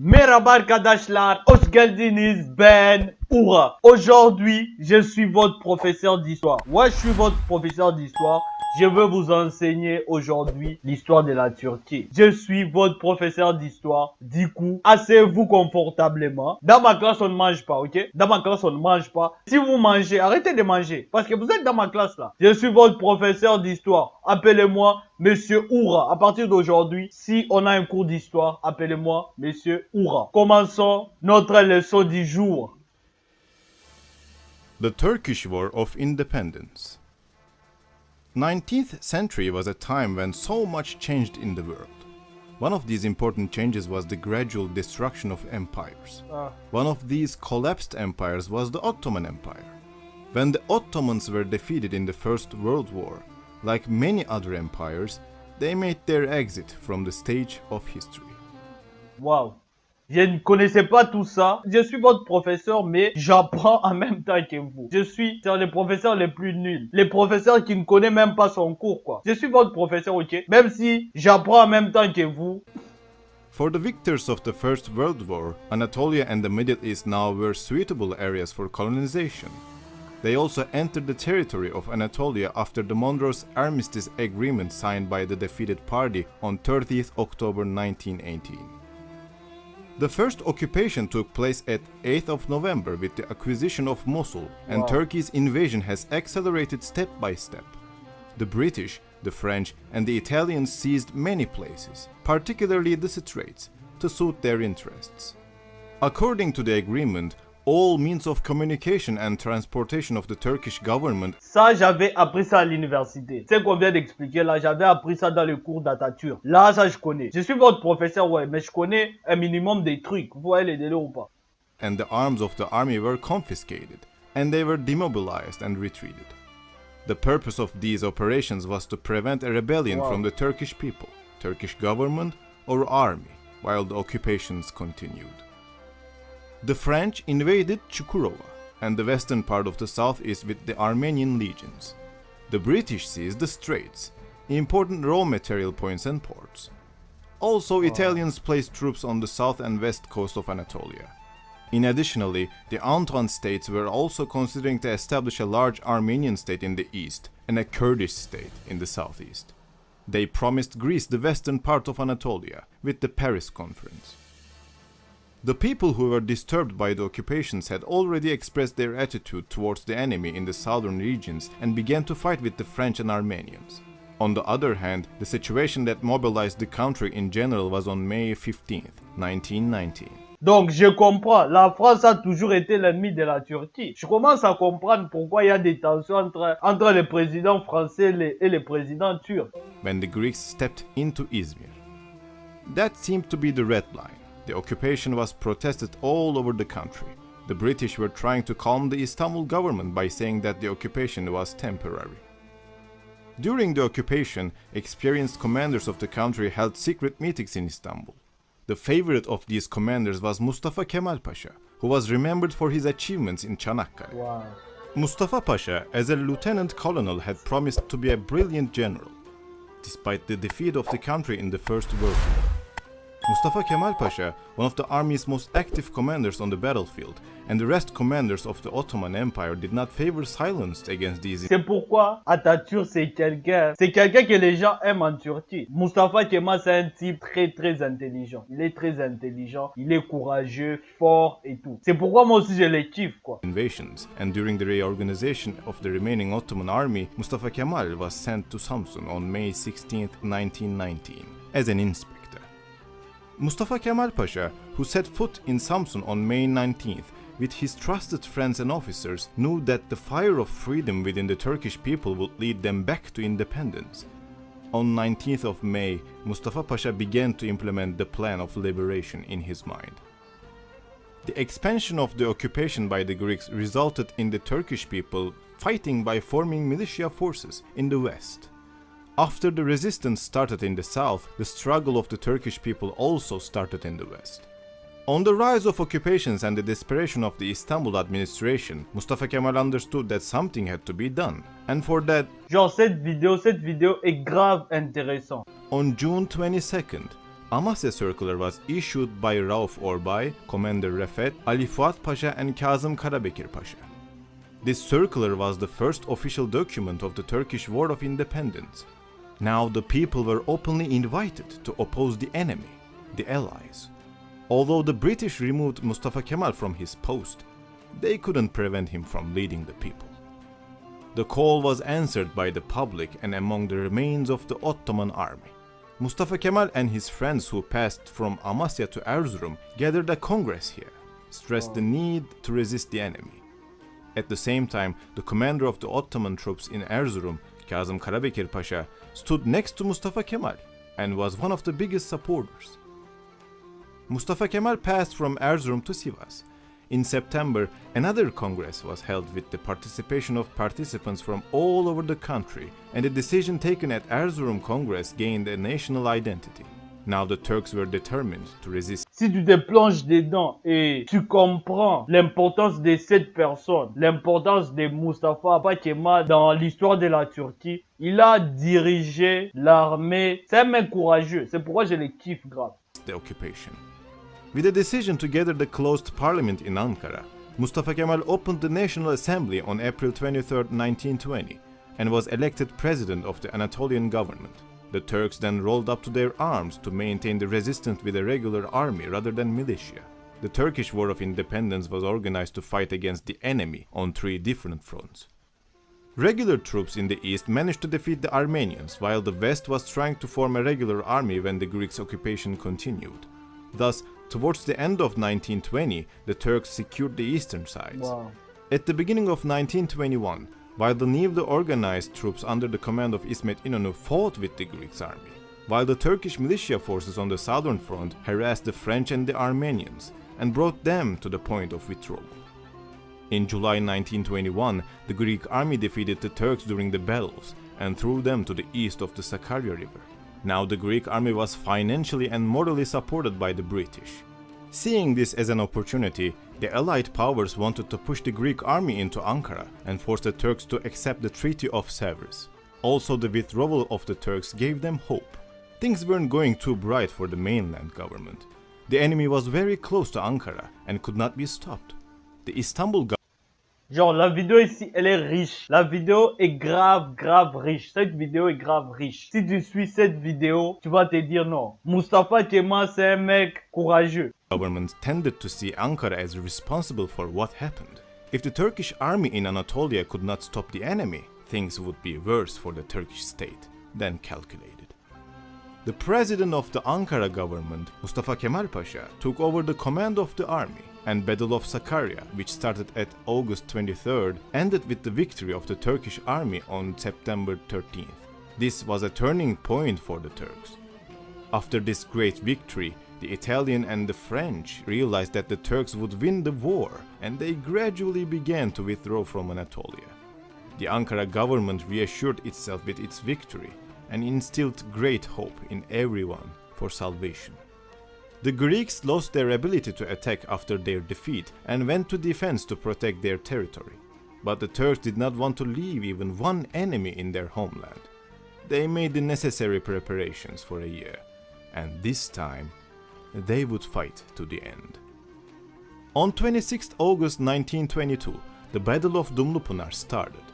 Merhaba arkadaşlar, hoş geldiniz ben Oura. Aujourd'hui, je suis votre professeur d'histoire. Ouais, je suis votre professeur d'histoire. Je veux vous enseigner aujourd'hui l'histoire de la Turquie. Je suis votre professeur d'histoire. Du coup, asseyez-vous confortablement. Dans ma classe, on ne mange pas, ok? Dans ma classe, on ne mange pas. Si vous mangez, arrêtez de manger. Parce que vous êtes dans ma classe là. Je suis votre professeur d'histoire. Appelez-moi Monsieur Oura. À partir d'aujourd'hui, si on a un cours d'histoire, appelez-moi Monsieur Oura. Commençons notre leçon du jour. The Turkish War of Independence 19th century was a time when so much changed in the world. One of these important changes was the gradual destruction of empires. Ah. One of these collapsed empires was the Ottoman Empire. When the Ottomans were defeated in the First World War, like many other empires, they made their exit from the stage of history. Waouh. Je ne connaissais pas tout ça. Je suis votre professeur, mais j'apprends en même temps que vous. Je suis plus qui ne même pas son cours, quoi. Je suis votre professeur, ok? Même si j'apprends en même temps que vous. For the victors of the First World War, Anatolia and the Middle East now were suitable areas for colonization. They also entered the territory of Anatolia after the Mondros Armistice Agreement signed by the defeated party on 30th October 1918. The first occupation took place at 8th of November with the acquisition of Mosul, and Wow. Turkey's invasion has accelerated step by step. The British, the French, and the Italians seized many places, particularly the Straits, to suit their interests. According to the agreement, all means of communication and transportation of the Turkish government Ça, j'avais appris ça à l'université. C'est qu'on vient d'expliquer là, j'avais appris ça dans le cours d'Atatürk. Là, ça, je connais. Je suis votre professeur, ouais, mais je connais un minimum des trucs. Vous voyez les délais ou pas? and the arms of the army were confiscated, and they were demobilized and retreated. The purpose of these operations was to prevent a rebellion Wow. from the Turkish people, Turkish government, or army while the occupations continued. The French invaded Chukurova and the western part of the southeast with the Armenian legions. The British seized the straits, important raw material points and ports. Also, oh. Italians placed troops on the south and west coast of Anatolia. In additionally, the Entente states were also considering to establish a large Armenian state in the east and a Kurdish state in the southeast. They promised Greece the western part of Anatolia with the Paris Conference. The people who were disturbed by the occupations had already expressed their attitude towards the enemy in the southern regions and began to fight with the French and Armenians. On the other hand, the situation that mobilized the country in general was on May 15, 1919. Donc, je comprends. La France a toujours été l'ennemi de la Turquie. Je commence à comprendre pourquoi il y a des tensions entre, entre les présidents français les- et les présidents turcs. when the Greeks stepped into Izmir. That seemed to be the red line. The occupation was protested all over the country. The British were trying to calm the Istanbul government by saying that the occupation was temporary. During the occupation, experienced commanders of the country held secret meetings in Istanbul. The favorite of these commanders was Mustafa Kemal Pasha, who was remembered for his achievements in Çanakkale. Wow. Mustafa Pasha, as a lieutenant colonel, had promised to be a brilliant general, despite the defeat of the country in the First World War. Mustafa Kemal Pasha, one of the army's most active commanders on the battlefield, and the rest commanders of the Ottoman Empire did not favor silence against these C'est pourquoi Atatürk, c'est quelqu'un, c'est quelqu'un que les gens aiment en Turquie. Mustafa Kemal, c'est un type très très intelligent. Il est très intelligent, il est courageux, fort et tout. C'est pourquoi moi aussi je les kiffe, quoi. invasions, and during the reorganization of the remaining Ottoman army, Mustafa Kemal was sent to Samsun on May 16, 1919, as an inspector. Mustafa Kemal Pasha, who set foot in Samsun on May 19th, with his trusted friends and officers, knew that the fire of freedom within the Turkish people would lead them back to independence. On 19th of May, Mustafa Pasha began to implement the plan of liberation in his mind. The expansion of the occupation by the Greeks resulted in the Turkish people fighting by forming militia forces in the west. After the resistance started in the south, the struggle of the Turkish people also started in the west. On the rise of occupations and the desperation of the Istanbul administration, Mustafa Kemal understood that something had to be done, and for that, Genre cette vidéo, cette vidéo est grave intéressante. on June 22nd, Amasya circular was issued by Rauf Orbay, Commander Refet, Ali Fuat Pasha and Kazım Karabekir Pasha. This circular was the first official document of the Turkish War of Independence. Now the people were openly invited to oppose the enemy, the Allies. Although the British removed Mustafa Kemal from his post, they couldn't prevent him from leading the people. The call was answered by the public and among the remains of the Ottoman army. Mustafa Kemal and his friends who passed from Amasya to Erzurum gathered a congress here, stressed the need to resist the enemy. At the same time, the commander of the Ottoman troops in Erzurum, Kazım Karabekir Pasha, stood next to Mustafa Kemal and was one of the biggest supporters. Mustafa Kemal passed from Erzurum to Sivas. In September, another congress was held with the participation of participants from all over the country, and the decision taken at Erzurum Congress gained a national identity. Now the Turks were determined to resist. Si tu te plonges dedans et tu comprends l'importance de cette personne, l'importance de Mustafa Kemal dans l'histoire de la Turquie, il a dirigé l'armée. C'est un mec courageux. C'est pourquoi je le kiffe grave. the occupation. With a decision to gather the closed parliament in Ankara, Mustafa Kemal opened the National Assembly on April 23, 1920, and was elected president of the Anatolian government. The Turks then rolled up to their arms to maintain the resistance with a regular army rather than militia. The Turkish War of Independence was organized to fight against the enemy on three different fronts. Regular troops in the east managed to defeat the Armenians, while the west was trying to form a regular army when the Greeks' occupation continued. Thus, towards the end of 1920, the Turks secured the eastern sides. Wow. At the beginning of 1921, while the newly organized troops under the command of İsmet İnönü fought with the Greek army, while the Turkish militia forces on the southern front harassed the French and the Armenians and brought them to the point of withdrawal. In July 1921, the Greek army defeated the Turks during the battles and threw them to the east of the Sakarya River. Now the Greek army was financially and morally supported by the British. Seeing this as an opportunity, the Allied powers wanted to push the Greek army into Ankara and force the Turks to accept the Treaty of Sevres. Also, the withdrawal of the Turks gave them hope. Things weren't going too bright for the mainland government. The enemy was very close to Ankara and could not be stopped. The Istanbul Genre, la vidéo ici, elle est riche. La vidéo est grave, grave riche. Cette vidéo est grave riche. Si tu suis cette vidéo, tu vas te dire non. Mustafa Kemal, c'est un mec courageux. government tended to see Ankara as responsible for what happened. If the Turkish army in Anatolia could not stop the enemy, things would be worse for the Turkish state than calculated. The president of the Ankara government, Mustafa Kemal Pasha, took over the command of the army, and Battle of Sakarya, which started at August 23rd, ended with the victory of the Turkish army on September 13th. This was a turning point for the Turks. After this great victory, the Italian and the French realized that the Turks would win the war, and they gradually began to withdraw from Anatolia. The Ankara government reassured itself with its victory and instilled great hope in everyone for salvation. The Greeks lost their ability to attack after their defeat and went to defense to protect their territory. But the Turks did not want to leave even one enemy in their homeland. They made the necessary preparations for a year, and this time they would fight to the end. On 26 August 1922, the Battle of Dumlupınar started.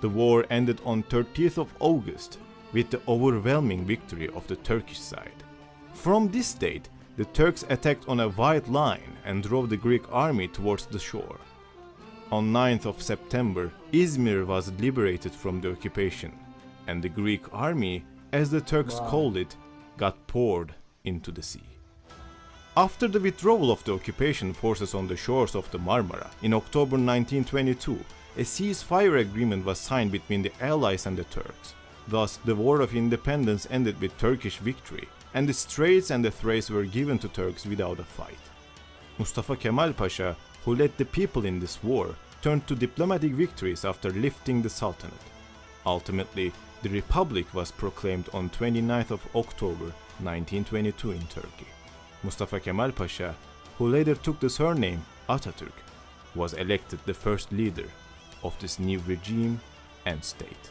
The war ended on 30th of August with the overwhelming victory of the Turkish side. From this date, the Turks attacked on a wide line and drove the Greek army towards the shore. On 9th of September, Izmir was liberated from the occupation, and the Greek army, as the Turks Wow. called it, got poured into the sea. After the withdrawal of the occupation forces on the shores of the Marmara in October 1922, a ceasefire agreement was signed between the Allies and the Turks. Thus, the War of Independence ended with Turkish victory, and the Straits and the Thrace were given to Turks without a fight. Mustafa Kemal Pasha, who led the people in this war, turned to diplomatic victories after lifting the Sultanate. Ultimately, the Republic was proclaimed on 29th of October 1922 in Turkey. Mustafa Kemal Pasha, who later took the surname Atatürk, was elected the first leader of this new regime and state.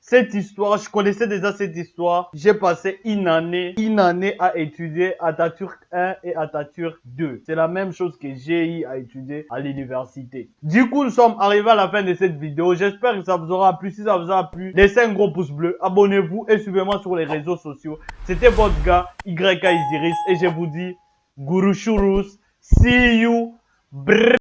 Cette histoire, je connaissais déjà cette histoire. J'ai passé une année, une année à étudier Atatürk 1 et Atatürk 2. C'est la même chose que j'ai eu à étudier à l'université. Du coup, nous sommes arrivés à la fin de cette vidéo. J'espère que ça vous aura plu. Si ça vous a plu, laissez un gros pouce bleu, abonnez-vous et suivez-moi sur les réseaux sociaux. C'était votre gars, YK Isiris, et je vous dis, Gurushurus. See you. Brrr.